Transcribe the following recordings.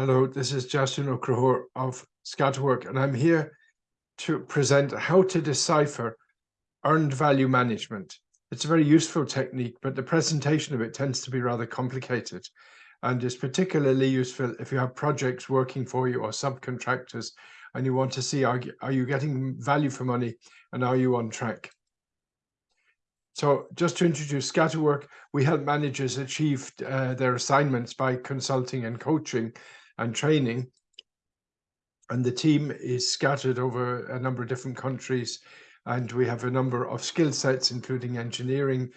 Hello, this is Justin O'Crohor of Scatterwork, and I'm here to present how to decipher earned value management. It's a very useful technique, but the presentation of it tends to be rather complicated and is particularly useful if you have projects working for you or subcontractors and you want to see are, are you getting value for money and are you on track. So just to introduce Scatterwork, we help managers achieve uh, their assignments by consulting and coaching and training. And the team is scattered over a number of different countries. And we have a number of skill sets, including engineering.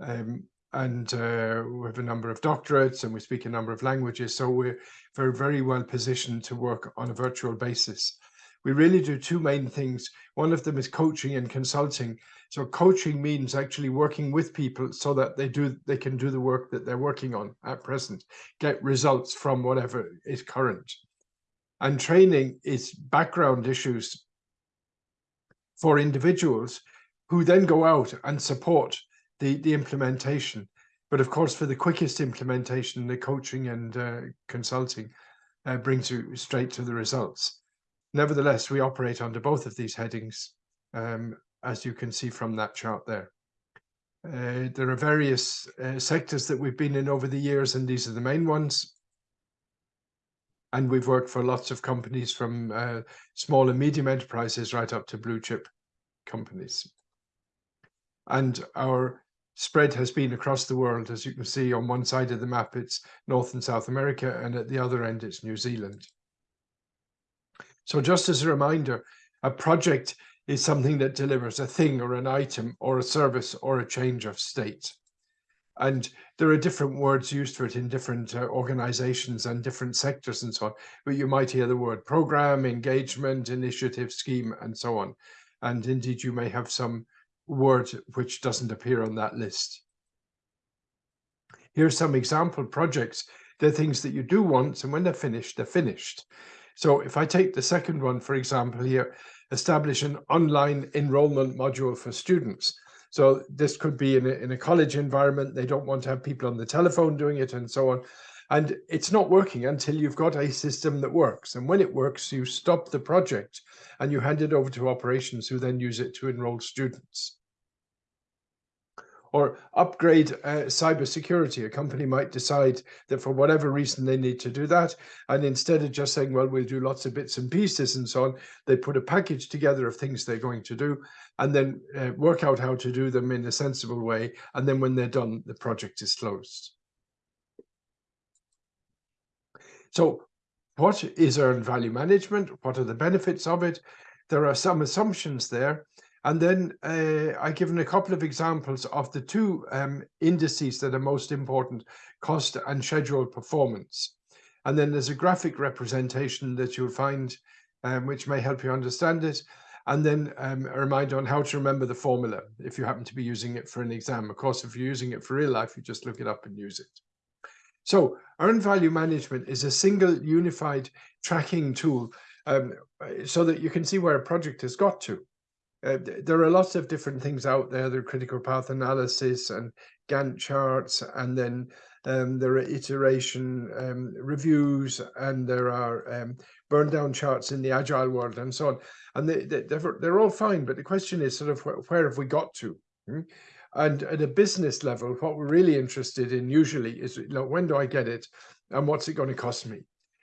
Um, and uh, we have a number of doctorates and we speak a number of languages. So we're very, very well positioned to work on a virtual basis. We really do two main things. One of them is coaching and consulting. So coaching means actually working with people so that they do they can do the work that they're working on at present, get results from whatever is current. And training is background issues for individuals who then go out and support the, the implementation. But of course, for the quickest implementation, the coaching and uh, consulting uh, brings you straight to the results. Nevertheless, we operate under both of these headings um, as you can see from that chart there. Uh, there are various uh, sectors that we've been in over the years, and these are the main ones. And we've worked for lots of companies from uh, small and medium enterprises right up to blue chip companies. And our spread has been across the world. As you can see on one side of the map, it's North and South America, and at the other end, it's New Zealand. So just as a reminder, a project is something that delivers a thing or an item or a service or a change of state. And there are different words used for it in different uh, organizations and different sectors and so on. But you might hear the word program, engagement, initiative, scheme, and so on. And indeed, you may have some word which doesn't appear on that list. Here's some example projects. They're things that you do once, and when they're finished, they're finished. So if I take the second one, for example, here, establish an online enrollment module for students. So this could be in a, in a college environment. They don't want to have people on the telephone doing it and so on. And it's not working until you've got a system that works. And when it works, you stop the project and you hand it over to operations who then use it to enroll students or upgrade uh, cybersecurity. A company might decide that for whatever reason they need to do that. And instead of just saying, well, we'll do lots of bits and pieces and so on, they put a package together of things they're going to do and then uh, work out how to do them in a sensible way. And then when they're done, the project is closed. So what is earned value management? What are the benefits of it? There are some assumptions there. And then uh, I've given a couple of examples of the two um, indices that are most important, cost and schedule performance. And then there's a graphic representation that you'll find um, which may help you understand it. And then um, a reminder on how to remember the formula if you happen to be using it for an exam. Of course, if you're using it for real life, you just look it up and use it. So earned value management is a single unified tracking tool um, so that you can see where a project has got to. Uh, there are lots of different things out there. There are critical path analysis and Gantt charts, and then um, there are iteration um, reviews, and there are um, burn down charts in the agile world, and so on. And they, they, they're, they're all fine, but the question is sort of where, where have we got to? Hmm? And at a business level, what we're really interested in usually is, you know, when do I get it, and what's it going to cost me?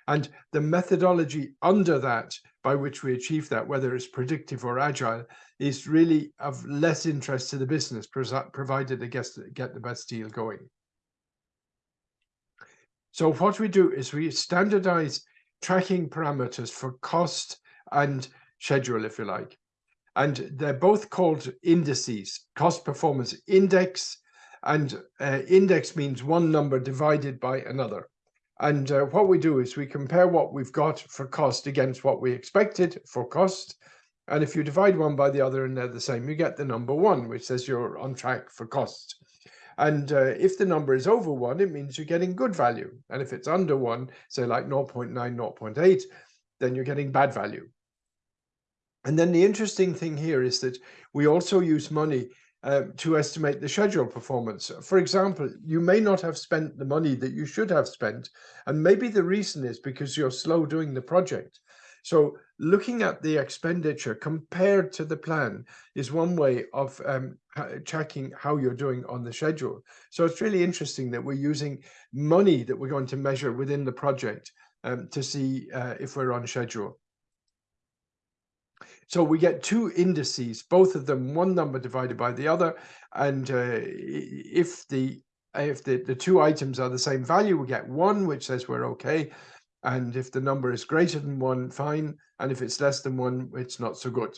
And the methodology under that by which we achieve that, whether it's predictive or agile, is really of less interest to the business, provided they get, get the best deal going. So what we do is we standardize tracking parameters for cost and schedule, if you like. And they're both called indices, cost performance index, and uh, index means one number divided by another. And uh, what we do is we compare what we've got for cost against what we expected for cost. And if you divide one by the other and they're the same, you get the number one, which says you're on track for cost. And uh, if the number is over one, it means you're getting good value. And if it's under one, say like 0 0.9, 0 0.8, then you're getting bad value. And then the interesting thing here is that we also use money uh, to estimate the schedule performance. For example, you may not have spent the money that you should have spent, and maybe the reason is because you're slow doing the project. So looking at the expenditure compared to the plan is one way of um, checking how you're doing on the schedule. So it's really interesting that we're using money that we're going to measure within the project um, to see uh, if we're on schedule. So we get two indices, both of them one number divided by the other. And uh, if the if the, the two items are the same value, we get one, which says we're okay. And if the number is greater than one, fine. And if it's less than one, it's not so good.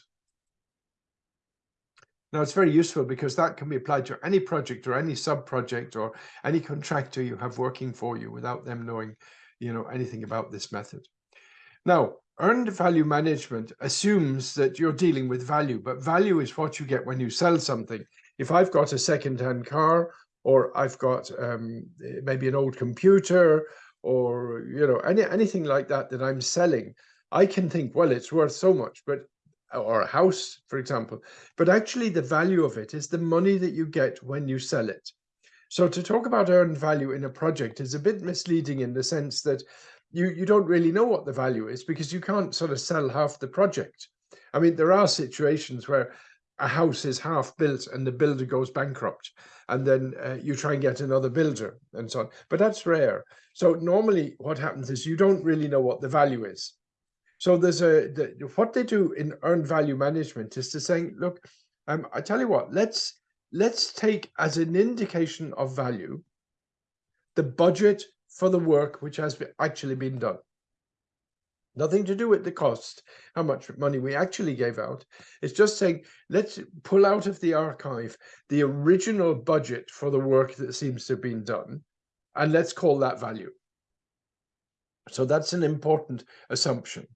Now, it's very useful because that can be applied to any project or any sub-project or any contractor you have working for you without them knowing, you know, anything about this method. Now, earned value management assumes that you're dealing with value, but value is what you get when you sell something. If I've got a second-hand car or I've got um, maybe an old computer or you know any anything like that that I'm selling, I can think, well, it's worth so much, but or a house, for example. But actually, the value of it is the money that you get when you sell it. So to talk about earned value in a project is a bit misleading in the sense that you you don't really know what the value is because you can't sort of sell half the project. I mean, there are situations where a house is half built and the builder goes bankrupt and then uh, you try and get another builder and so on but that's rare so normally what happens is you don't really know what the value is so there's a the, what they do in earned value management is to saying look um, i tell you what let's let's take as an indication of value the budget for the work which has actually been done Nothing to do with the cost, how much money we actually gave out. It's just saying, let's pull out of the archive the original budget for the work that seems to have been done, and let's call that value. So that's an important assumption.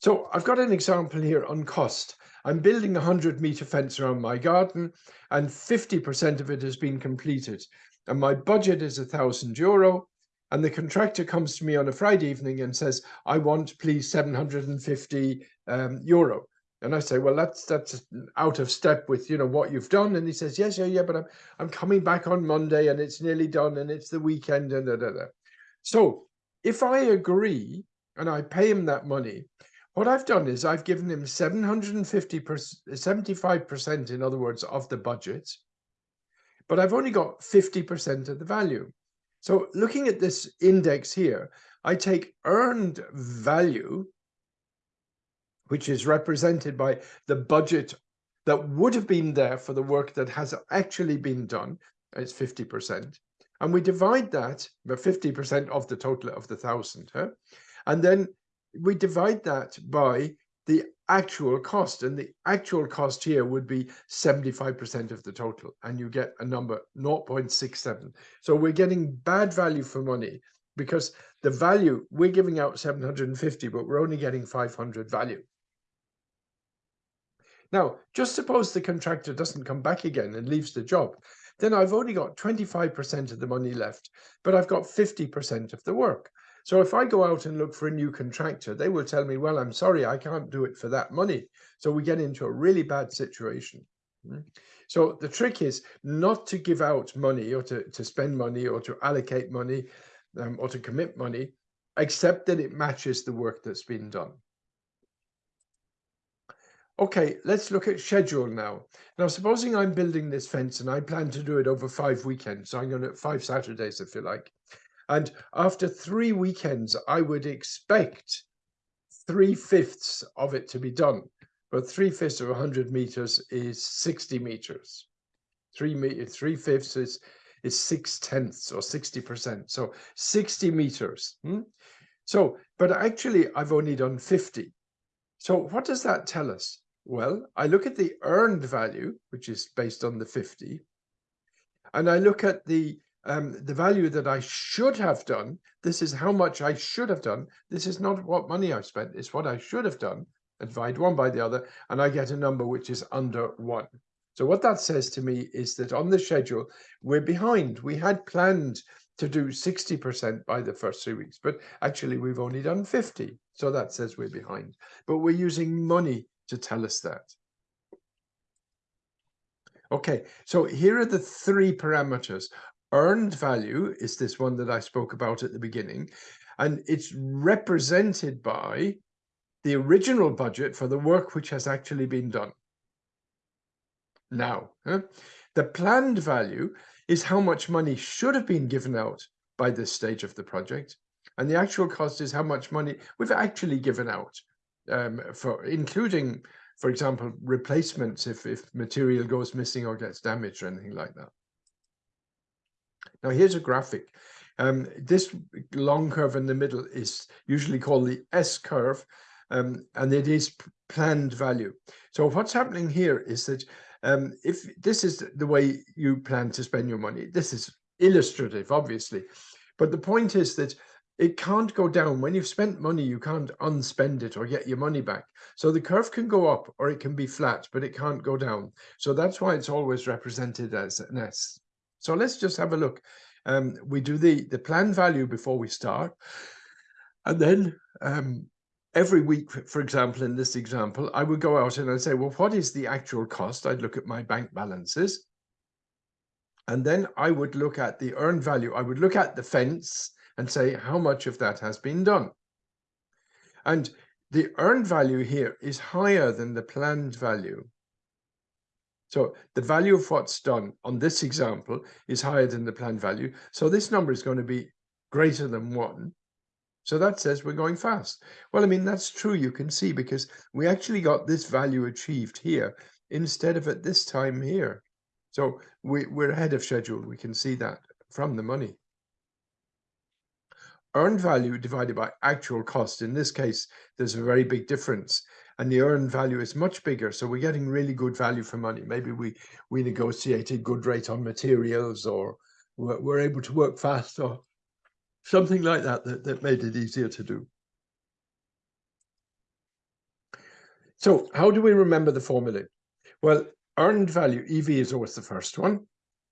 So I've got an example here on cost. I'm building a 100 meter fence around my garden and 50% of it has been completed. And my budget is a thousand euro and the contractor comes to me on a Friday evening and says, I want please 750 um, euro. And I say, well, that's that's out of step with, you know, what you've done. And he says, yes, yeah, yeah, but I'm, I'm coming back on Monday and it's nearly done and it's the weekend and da, da, da. So if I agree and I pay him that money, what I've done is I've given him 750 75% in other words of the budget, but I've only got 50% of the value. So looking at this index here, I take earned value, which is represented by the budget that would have been there for the work that has actually been done. It's 50%. And we divide that by 50% of the total of the thousand. Huh? And then we divide that by the actual cost and the actual cost here would be 75% of the total and you get a number 0.67 so we're getting bad value for money because the value we're giving out 750 but we're only getting 500 value. Now just suppose the contractor doesn't come back again and leaves the job then I've only got 25% of the money left but I've got 50% of the work so if I go out and look for a new contractor, they will tell me, well, I'm sorry, I can't do it for that money. So we get into a really bad situation. Hmm? So the trick is not to give out money or to, to spend money or to allocate money um, or to commit money, except that it matches the work that's been done. Okay, let's look at schedule now. Now, supposing I'm building this fence and I plan to do it over five weekends, so I'm going to five Saturdays, if you like. And after three weekends, I would expect three fifths of it to be done. But three fifths of 100 meters is 60 meters. Three, me three fifths is, is six tenths or 60%. So 60 meters. Hmm? So, but actually, I've only done 50. So what does that tell us? Well, I look at the earned value, which is based on the 50, and I look at the um, the value that I should have done. This is how much I should have done. This is not what money I've spent. It's what I should have done. Divide one by the other, and I get a number which is under one. So what that says to me is that on the schedule, we're behind. We had planned to do 60% by the first three weeks, but actually we've only done 50. So that says we're behind. But we're using money to tell us that. Okay, so here are the three parameters. Earned value is this one that I spoke about at the beginning, and it's represented by the original budget for the work which has actually been done. Now, huh? the planned value is how much money should have been given out by this stage of the project. And the actual cost is how much money we've actually given out um, for including, for example, replacements if, if material goes missing or gets damaged or anything like that. Now here's a graphic. Um, this long curve in the middle is usually called the S curve, um, and it is planned value. So what's happening here is that um, if this is the way you plan to spend your money, this is illustrative, obviously. But the point is that it can't go down. When you've spent money, you can't unspend it or get your money back. So the curve can go up or it can be flat, but it can't go down. So that's why it's always represented as an S. So let's just have a look. Um, we do the, the plan value before we start. And then um, every week, for example, in this example, I would go out and I'd say, well, what is the actual cost? I'd look at my bank balances. And then I would look at the earned value. I would look at the fence and say how much of that has been done. And the earned value here is higher than the planned value. So the value of what's done on this example is higher than the planned value. So this number is going to be greater than one. So that says we're going fast. Well, I mean, that's true, you can see, because we actually got this value achieved here instead of at this time here. So we, we're ahead of schedule. We can see that from the money. Earned value divided by actual cost. In this case, there's a very big difference and the earned value is much bigger. So we're getting really good value for money. Maybe we, we negotiated good rate on materials or we're, we're able to work fast or something like that, that that made it easier to do. So how do we remember the formula? Well, earned value, EV is always the first one.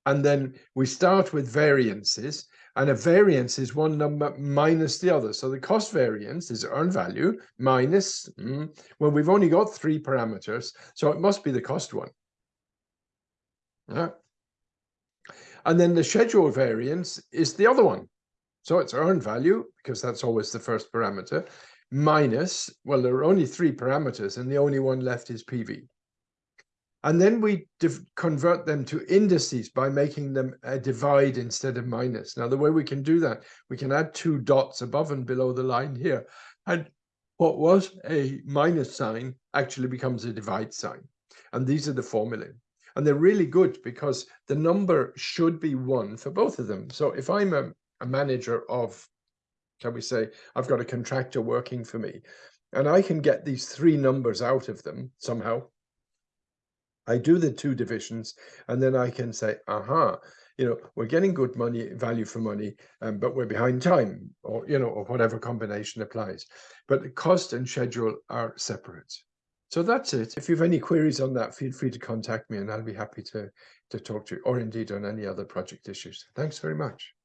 And then we start with variances and a variance is one number minus the other. So the cost variance is earned value minus, mm, well, we've only got three parameters, so it must be the cost one. Yeah. And then the schedule variance is the other one. So it's earned value, because that's always the first parameter, minus, well, there are only three parameters, and the only one left is PV. And then we convert them to indices by making them a divide instead of minus. Now, the way we can do that, we can add two dots above and below the line here. And what was a minus sign actually becomes a divide sign. And these are the formulae. And they're really good because the number should be one for both of them. So if I'm a a manager of, can we say, I've got a contractor working for me, and I can get these three numbers out of them somehow. I do the two divisions, and then I can say, aha, you know, we're getting good money, value for money, um, but we're behind time, or, you know, or whatever combination applies. But the cost and schedule are separate. So that's it. If you have any queries on that, feel free to contact me and I'll be happy to, to talk to you, or indeed on any other project issues. Thanks very much.